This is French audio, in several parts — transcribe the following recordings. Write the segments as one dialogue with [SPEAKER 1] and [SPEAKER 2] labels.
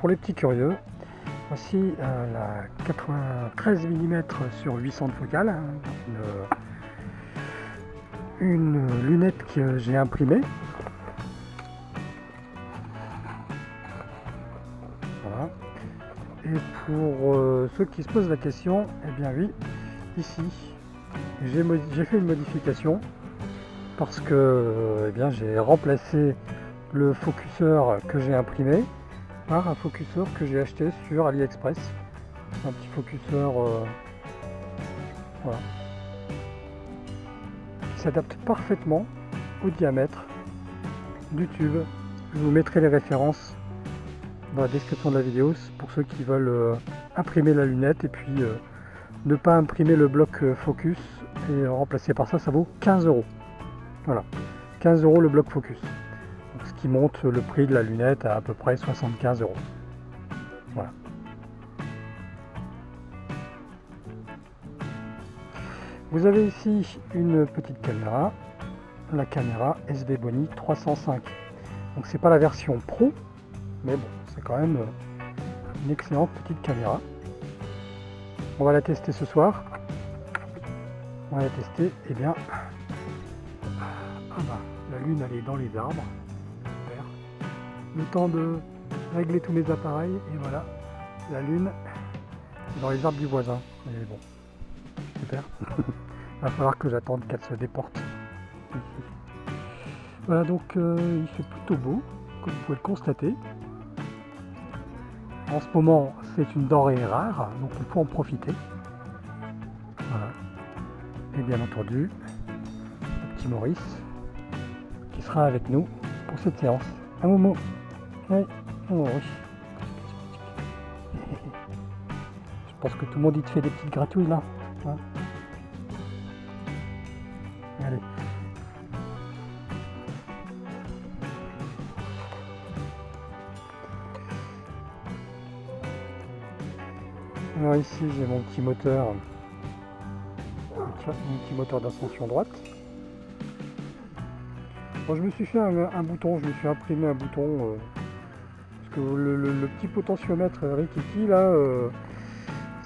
[SPEAKER 1] Pour les petits curieux, voici euh, la 93 mm sur 800 de focale, une, une lunette que j'ai imprimée. Voilà. Et pour euh, ceux qui se posent la question, eh bien oui, ici, j'ai fait une modification parce que euh, eh j'ai remplacé le focuseur que j'ai imprimé un focuseur que j'ai acheté sur AliExpress. Un petit focuseur euh, qui s'adapte parfaitement au diamètre du tube. Je vous mettrai les références dans la description de la vidéo pour ceux qui veulent euh, imprimer la lunette et puis euh, ne pas imprimer le bloc focus et remplacer par ça, ça vaut 15 euros. Voilà, 15 euros le bloc focus qui monte le prix de la lunette à à peu près 75 euros. Voilà. Vous avez ici une petite caméra, la caméra SV Boni 305. Donc c'est pas la version pro, mais bon, c'est quand même une excellente petite caméra. On va la tester ce soir. On va la tester, et eh bien, ah bah, la lune elle est dans les arbres le temps de régler tous mes appareils et voilà, la lune dans les arbres du voisin. Et bon, super. Il va falloir que j'attende qu'elle se déporte. Voilà, donc euh, il fait plutôt beau, comme vous pouvez le constater. En ce moment, c'est une denrée rare, donc il faut en profiter. Voilà. Et bien entendu, le petit Maurice, qui sera avec nous pour cette séance. Un moment. Oui. Oh, Je pense que tout le monde y te fait des petites gratouilles là. Hein. Allez. Alors ici j'ai mon petit moteur, mon petit moteur d'ascension droite. Bon, je me suis fait un, bouton, je me suis imprimé un bouton euh, le, petit potentiomètre Rikiki là, euh,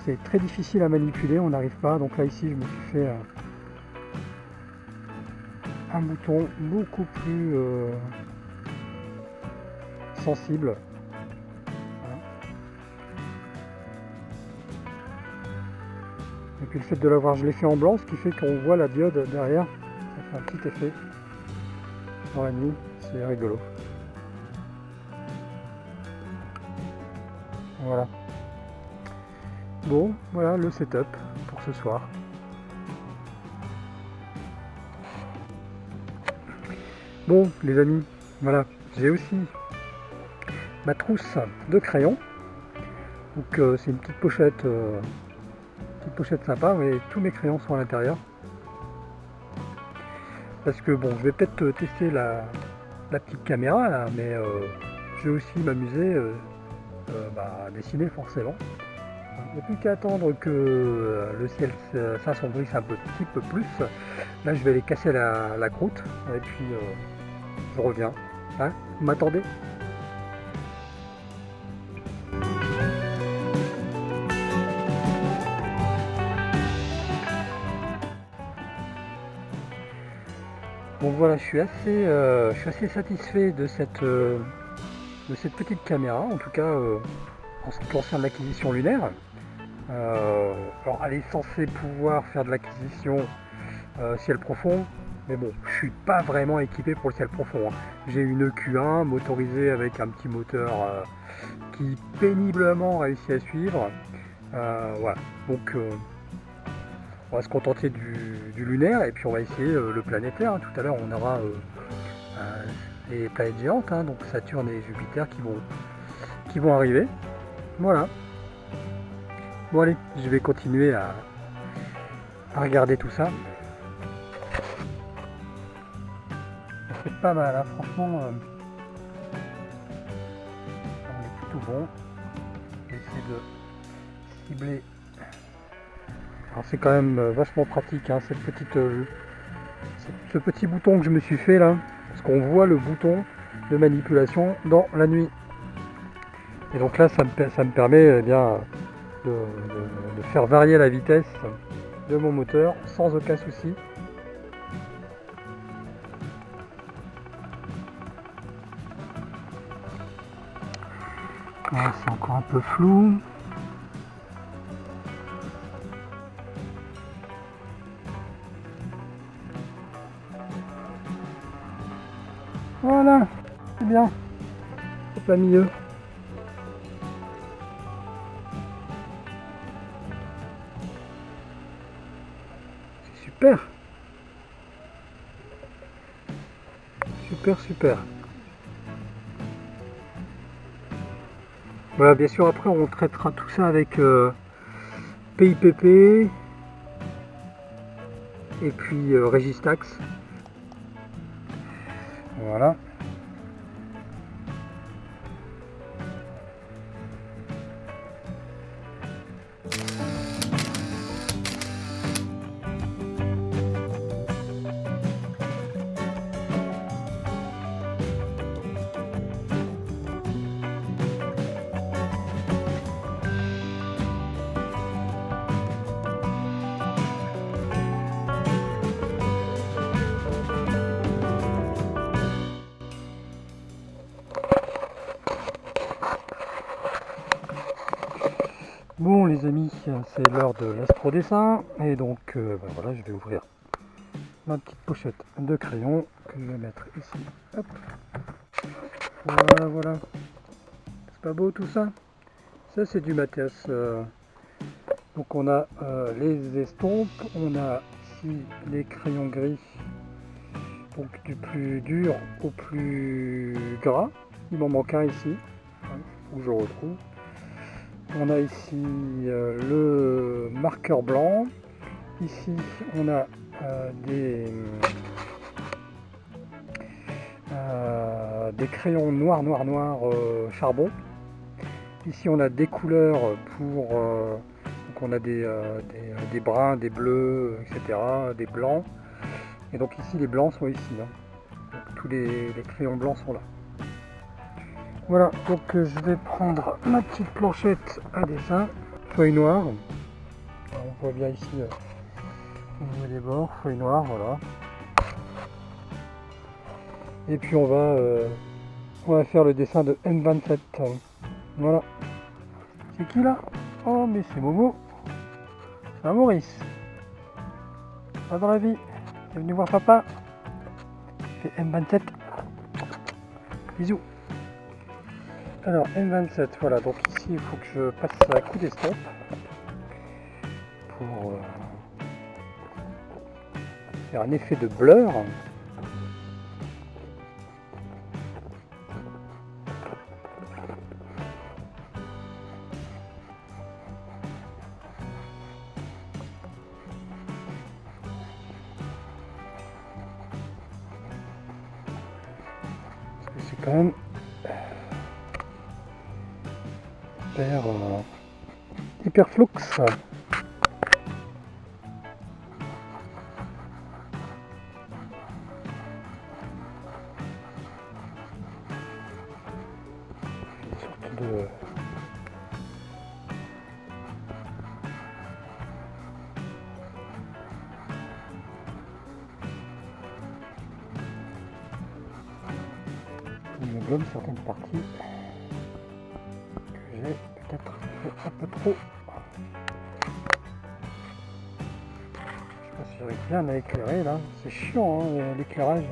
[SPEAKER 1] c'est très difficile à manipuler, on n'arrive pas. Donc là ici, je me suis fait un, bouton beaucoup plus euh, sensible. Et puis le fait de l'avoir, l'ai fait en blanc, ce qui fait qu'on voit la diode derrière. Ça fait un petit effet dans la nuit, c'est rigolo. Voilà. Bon, voilà le setup pour ce soir. Bon, les amis, voilà, j'ai aussi ma trousse de crayons. Donc euh, c'est une petite pochette, euh, petite pochette sympa, mais tous mes crayons sont à l'intérieur. Parce que bon, je vais peut-être euh, tester la, petite caméra mais je vais aussi m'amuser euh, bah, dessiner forcément. Il n'y a plus qu'à attendre que euh, le ciel s'assombrisse un petit peu plus. Là, je vais aller casser la, croûte et puis euh, je reviens. Hein Vous m'attendez? Donc voilà, je suis assez, je suis assez satisfait de cette, de cette petite caméra, en tout cas euh, en ce qui concerne l'acquisition lunaire. Euh, alors elle est censée pouvoir faire de l'acquisition euh, ciel profond, mais bon, je suis pas vraiment équipé pour le ciel profond. Hein. J'ai une Q1 motorisée avec un petit moteur qui péniblement réussit à suivre. voilà, donc on va se contenter du, lunaire et puis on va essayer le planétaire. Tout à l'heure on aura les planètes géantes, donc Saturne et Jupiter qui vont, qui vont arriver. Voilà. Bon allez, je vais continuer à, regarder tout ça. C'est pas mal, hein, franchement. Euh, on est plutôt bon. J'essaie de cibler. Alors c'est quand même euh, vachement pratique, hein, cette petite, euh, ce petit bouton que je me suis fait là qu'on voit le bouton de manipulation dans la nuit. Et donc là, ça me, ça me permet eh bien, de, faire varier la vitesse de mon moteur sans aucun souci. C'est encore un peu flou. Voilà, c'est bien. C'est pas milieu. C'est super. Super, super. Voilà, bien sûr, après on traitera tout ça avec euh, PIPP et puis euh, Registax. Voilà. C'est l'heure de l'astro dessin et donc euh, ben voilà, je vais ouvrir ma petite pochette de crayon que je vais mettre ici. Hop. Voilà, voilà. C'est pas beau tout ça? Ça c'est du Mathias. euh. Donc on a euh, les estompes, on a ici les crayons gris, donc du plus dur au plus gras. Il m'en manque un ici, hein, où je retrouve. On a ici euh, le marqueur blanc. Ici, on a euh, des, euh, des crayons noirs, noirs euh, charbon. Ici, on a des couleurs pour. donc, on a des, bruns, des bleus, etc., des blancs. Et donc, ici, les blancs sont ici. hein. Tous les crayons blancs sont là. Voilà, donc euh, je vais prendre ma petite planchette à dessin, feuille noire. On voit bien ici euh, au niveau des bords, feuille noire, voilà. Et puis on va, euh, on va faire le dessin de M27. Voilà. C'est qui là? Oh mais c'est Momo. C'est un Maurice. Pas dans la vie. T'es venu voir papa? Fait M27. Bisous. Alors M27, voilà, donc ici il faut que je passe un coup d'estompe pour euh, faire un effet de blur. C'est quand même hyper, euh, hyper flux. Certaines parties un peu trop. Je si j'arrive bien à éclairer là. C'est chiant hein, l'éclairage.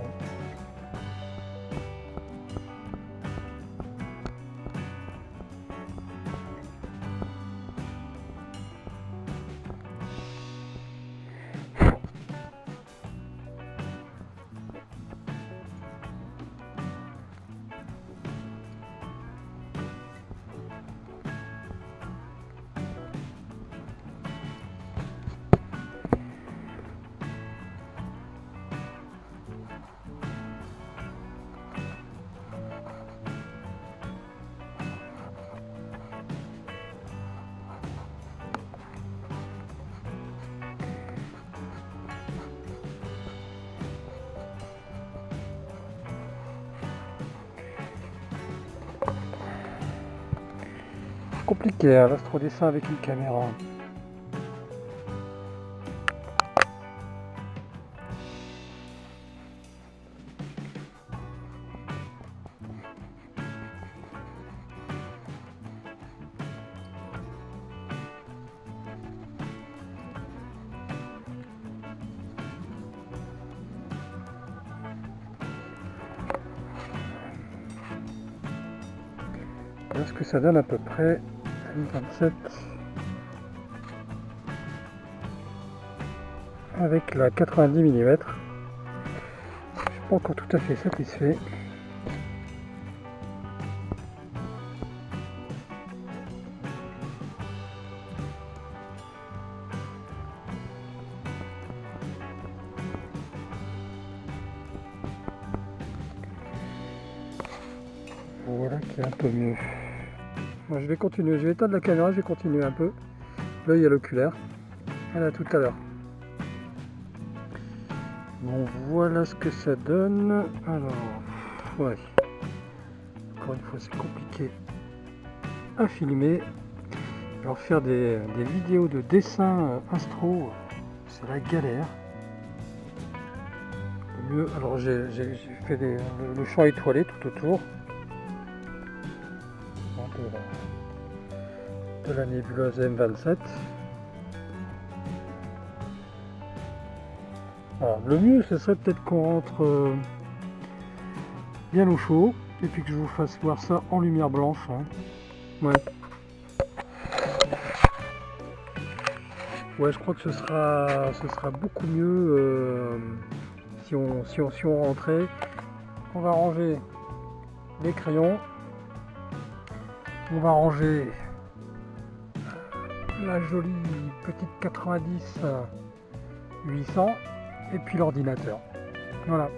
[SPEAKER 1] Compliqué hein, l'astrodessin avec une caméra. Voilà ce que ça donne à peu près 27 avec la 90 mm. Je suis pas encore tout à fait satisfait. Voilà qui est un peu mieux. Je vais continuer, je vais éteindre la caméra, je vais continuer un peu. L'œil à l'oculaire. Voilà tout à l'heure. Bon voilà ce que ça donne. Alors, ouais. Encore une fois c'est compliqué à filmer. Alors faire des, des vidéos de dessin astro, c'est la galère. Mieux, alors j'ai fait le champ étoilé tout autour. De la nébuleuse M27. Alors, le mieux, ce serait peut-être qu'on rentre euh, bien au chaud et puis que je vous fasse voir ça en lumière blanche. hein. Ouais. Ouais, je crois que ce sera, ce sera beaucoup mieux euh, si, on, si, on, si on rentrait. On va ranger les crayons. On va ranger la jolie petite 90 800 et puis l'ordinateur. Voilà.